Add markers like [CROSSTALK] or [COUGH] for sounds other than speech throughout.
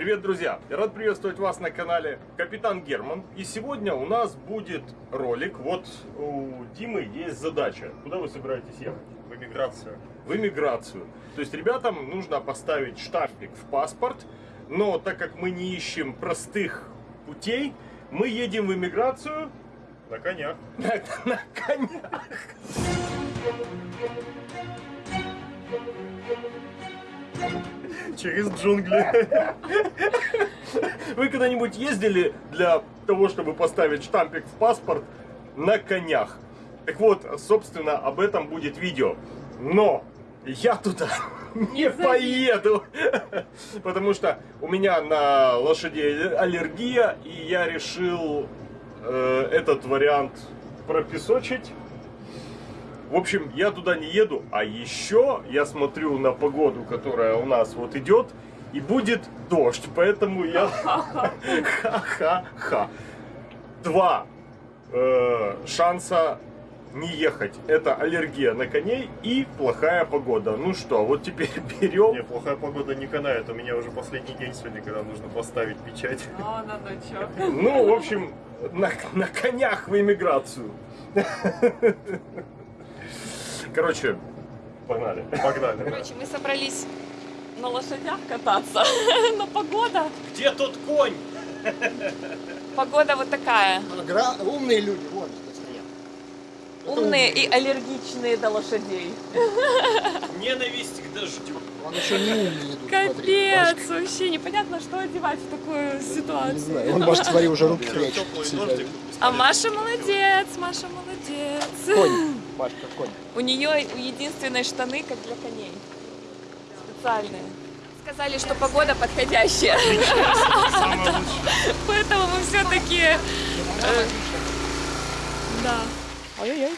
Привет, друзья! Я рад приветствовать вас на канале Капитан Герман. И сегодня у нас будет ролик. Вот у Димы есть задача. Куда вы собираетесь ехать? В эмиграцию. В эмиграцию. То есть ребятам нужно поставить штампик в паспорт. Но так как мы не ищем простых путей, мы едем в эмиграцию На конях. на, на конях. Через джунгли. Вы когда-нибудь ездили для того, чтобы поставить штампик в паспорт на конях? Так вот, собственно, об этом будет видео. Но я туда не поеду, потому что у меня на лошадей аллергия, и я решил э, этот вариант пропесочить. В общем, я туда не еду, а еще я смотрю на погоду, которая у нас вот идет, и будет дождь, поэтому я... Ха-ха-ха. Два э, шанса не ехать. Это аллергия на коней и плохая погода. Ну что, вот теперь [LAUGHS] берем... Не, плохая погода не канает. У меня уже последний день сегодня, когда нужно поставить печать. О, ну ну чё. Ну, в общем, на, на конях в эмиграцию. [LAUGHS] Короче, погнали. Погнали. Короче, мы собрались на лошадях кататься, [LAUGHS] но погода, Где тот конь? погода вот такая. Гра- Умные люди, вот что стоят. Умные и аллергичные до лошадей. Ненависть к дождю. Он еще не умный идут, смотри. Капец, вообще непонятно, что одевать в такую Не ситуацию. знаю, он, может, свои уже руки прячет. А Маша молодец, Маша молодец. Конь, Машка, конь. У нее у единственной штаны, как для коней. Специальные. Сказали, что погода подходящая. [LAUGHS] Поэтому мы все-таки... Да. Ой-ой-ой.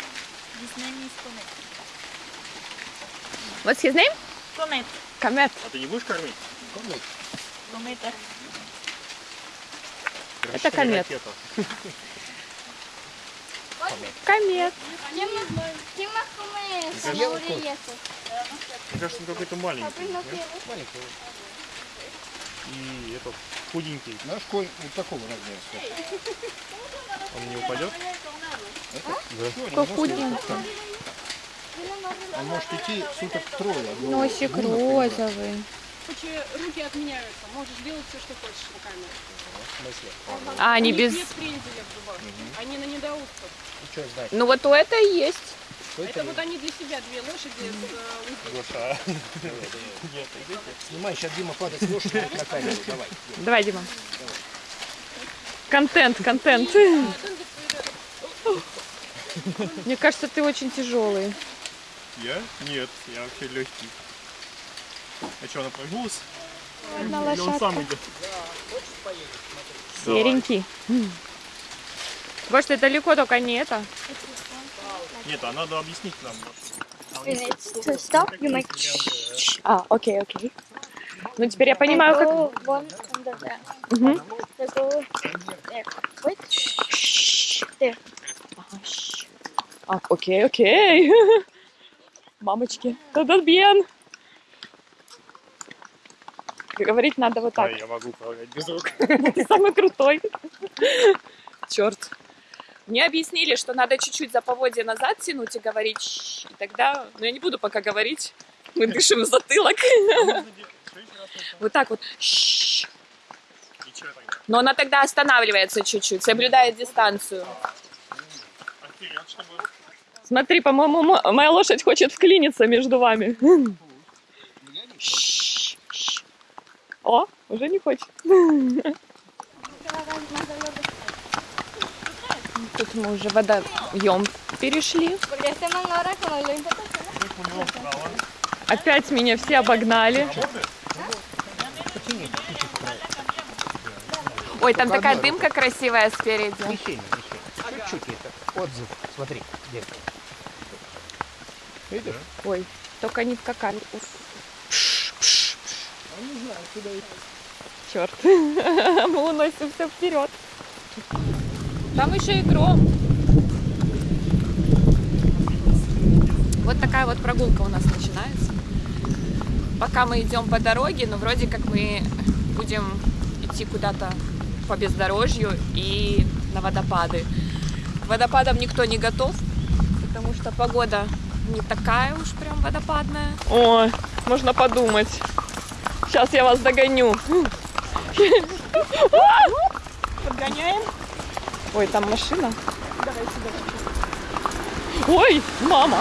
What's his name? Comet. Комет. А ты не будешь кормить? Cometa. Это комет. [LAUGHS] Комет. ¿Quién más come кажется, zanahoria y eso? Мне кажется, он какой-то маленький. Quiere. Маленький. И этот худенький. Наш конь вот такого размера. Он не упадет? Какой худенький. Он может идти суток трое. одного Носик розовый. Руки отменяются. Можешь делать все, что хочешь руками. Смысле? А, они без... нет кренделя в зубах. Они на недоустках. Ну что знать? Ну вот у это и есть. Что Это вот они для себя, две лошади [LAUGHS] с э, узкими. Гоша. Снимай, сейчас Дима падает с лошади на камеру. Давай. Давай, Дима. Контент, контент. Мне кажется, ты очень тяжелый. Я? Нет, я вообще легкий. А что, она прогнулась? Одна Или он сам идет? Серенький. Может, это далеко, только не это. Нет, а надо объяснить нам. Minutes to stop, you make А, окей, окей. Ну, теперь я понимаю, как... А, окей, окей. [LAUGHS] Мамочки, тогда бьен. Говорить надо вот Да, так. я могу управлять без рук. [LAUGHS] Ты самый крутой. Черт. Мне объяснили, что надо чуть-чуть за поводья назад тянуть и говорить и тогда... Ну, я не буду пока говорить. Мы дышим в затылок. Вот так вот. Но она тогда останавливается чуть-чуть, соблюдает дистанцию. Смотри, по-моему, мо- моя лошадь хочет вклиниться между вами. [LAUGHS] О, уже не хочет. [LAUGHS] Тут мы уже водоем перешли. Опять меня все обогнали. Ой, там такая дымка красивая спереди. Чуть-чуть это. Отзыв. Смотри, где Видишь? Ой, только не в какали. Черт. [LAUGHS] Мы уносимся вперед. Там еще и гром. Вот такая вот прогулка у нас начинается. Пока мы идем по дороге, но вроде как мы будем идти куда-то по бездорожью и на водопады. К водопадам никто не готов, потому что погода не такая уж прям водопадная. Ой, можно подумать. Сейчас я вас догоню. Подгоняем. Ой, там машина. Давай сюда. Ой, мама.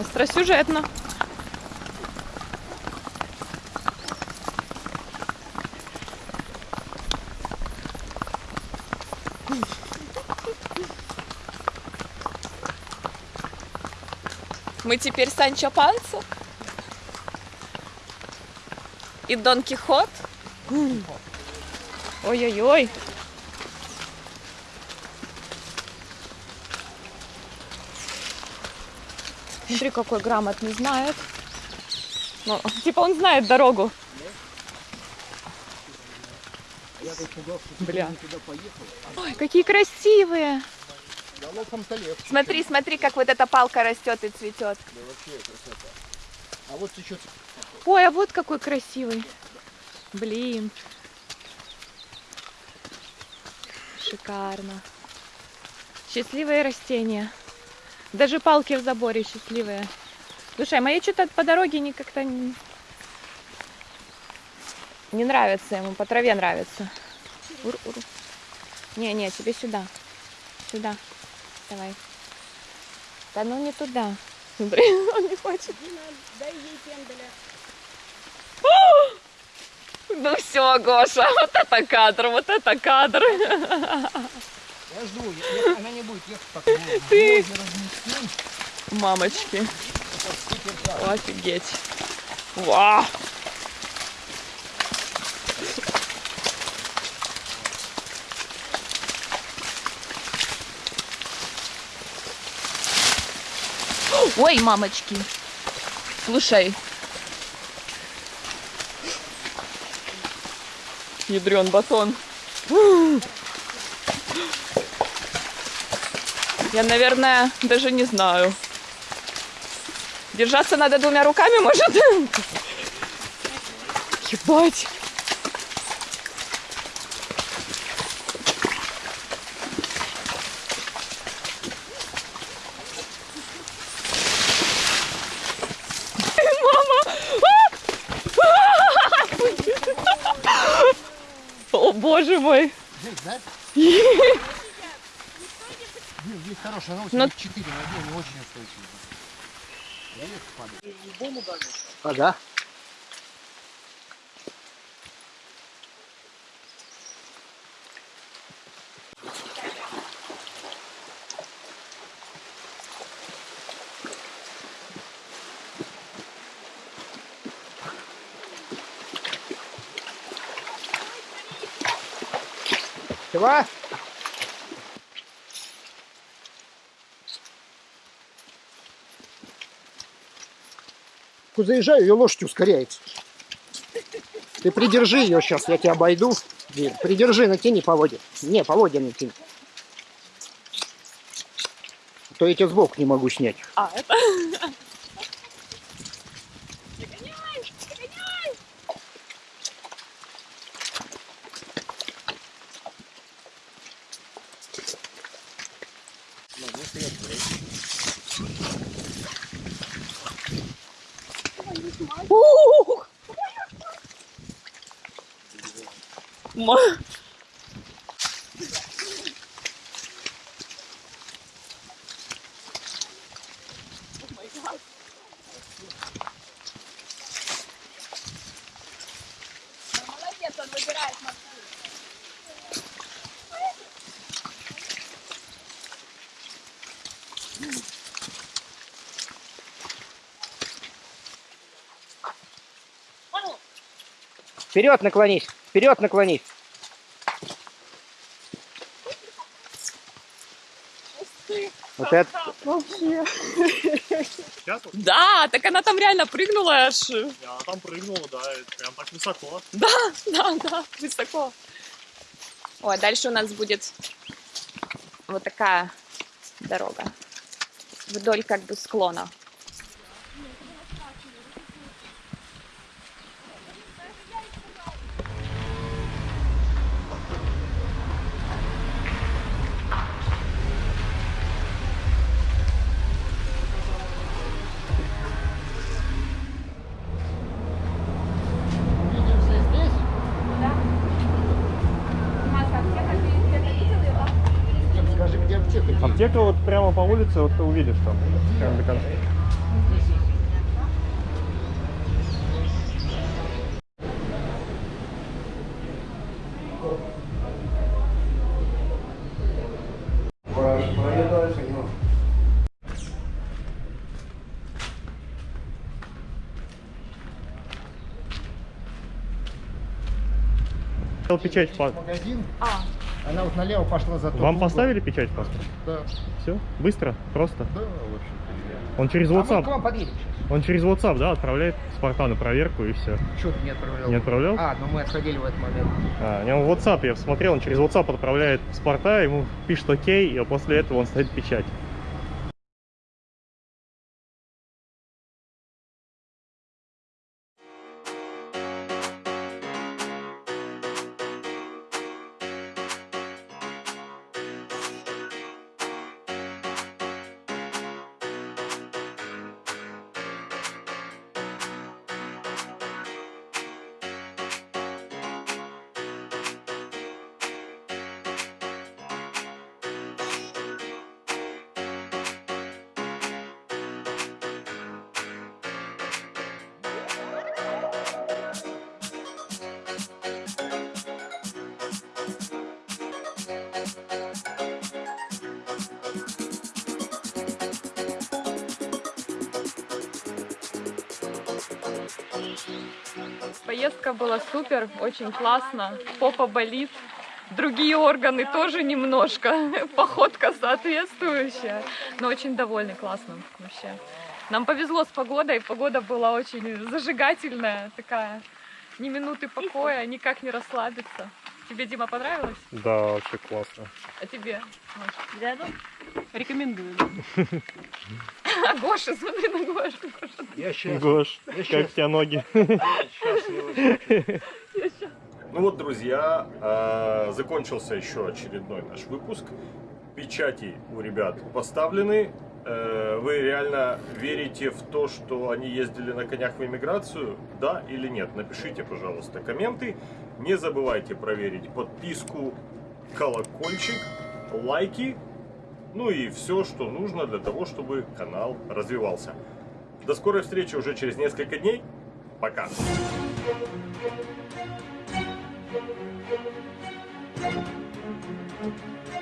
Остросюжетно. Теперь Санчо Панса и Дон Кихот. Ой-ой-ой. Смотри, какой грамотный знает. Ну, типа он знает дорогу. Бля. Ой, какие красивые. Талев. Смотри, смотри, как вот эта палка растет и цветет. Да вообще красота. А вот течет. Ой, а вот какой красивый. Блин. Шикарно. Счастливые растения. Даже палки в заборе счастливые. Слушай, а мои что-то по дороге не как-то не... не нравится ему, по траве нравится. Ур-ур. Не-не, тебе сюда. Сюда. Давай. Да ну не туда. Смотри, он не хочет. Дай ей пенделя. Ну все, Гоша, вот это кадр, вот это кадр. Я жду, я- я- она не будет ехать так. Вот, Ты-. Мамочки, офигеть. Вау. Ой, мамочки. Слушай. Ядрен батон. Я, наверное, даже не знаю. Держаться надо двумя руками, может? Ебать. О, боже мой. Здесь, да? Здесь хорошая, она у Но- тебя 4 на 1, очень устойчивая. Ага. Чего? Заезжаю, ее лошадь ускоряется. Ты придержи ее сейчас, я тебя обойду. Блин, Придержи, натяни по воде. Не, по воде натяни. А То я тебя сбоку не могу снять. А, это... [LAUGHS] 么 Вперед наклонись, вперед наклонись. Вот это. Да, так она там реально прыгнула аж. я там прыгнула, да, прям так высоко. Да, да, да, высоко. Ой, дальше у нас будет вот такая дорога. Вдоль как бы склона. Прямо по улице, вот ты увидишь там. Прямо до конца. Печать. Магазин, А, она вот налево пошла за Вам угол. поставили печать в паспорт? Да. Все? Быстро? Просто? Да, в общем-то. Он через А мы WhatsApp. подъедем сейчас. Он через WhatsApp, да, отправляет паспорта на проверку и все. Что ты не отправлял? Не отправлял? А, ну мы отходили в этот момент. А, у него в WhatsApp, я посмотрел, он через WhatsApp отправляет паспорта, ему пишет окей, и после этого он ставит печать. Поездка была супер, очень классно. Попа болит. Другие органы тоже немножко. [LAUGHS] Походка соответствующая. Но очень довольны, классно вообще. Нам повезло с погодой. Погода была очень зажигательная, такая. Ни минуты покоя, никак не расслабиться. Тебе, Дима, понравилось? Да, вообще классно. А тебе? Рядом? Рекомендую. [LAUGHS] [LAUGHS] А Гоша, смотри на Гошу. Я сейчас. Гош, Я как у тебя ноги? [LAUGHS] Ну вот, друзья, э, закончился еще очередной наш выпуск. Печати у ребят поставлены. Э, Вы реально верите в то, что они ездили на конях в эмиграцию? Да или нет? Напишите, пожалуйста, комменты. Не забывайте проверить подписку, колокольчик, лайки. Ну и все, что нужно для того, чтобы канал развивался. До скорой встречи уже через несколько дней. Пока. Thank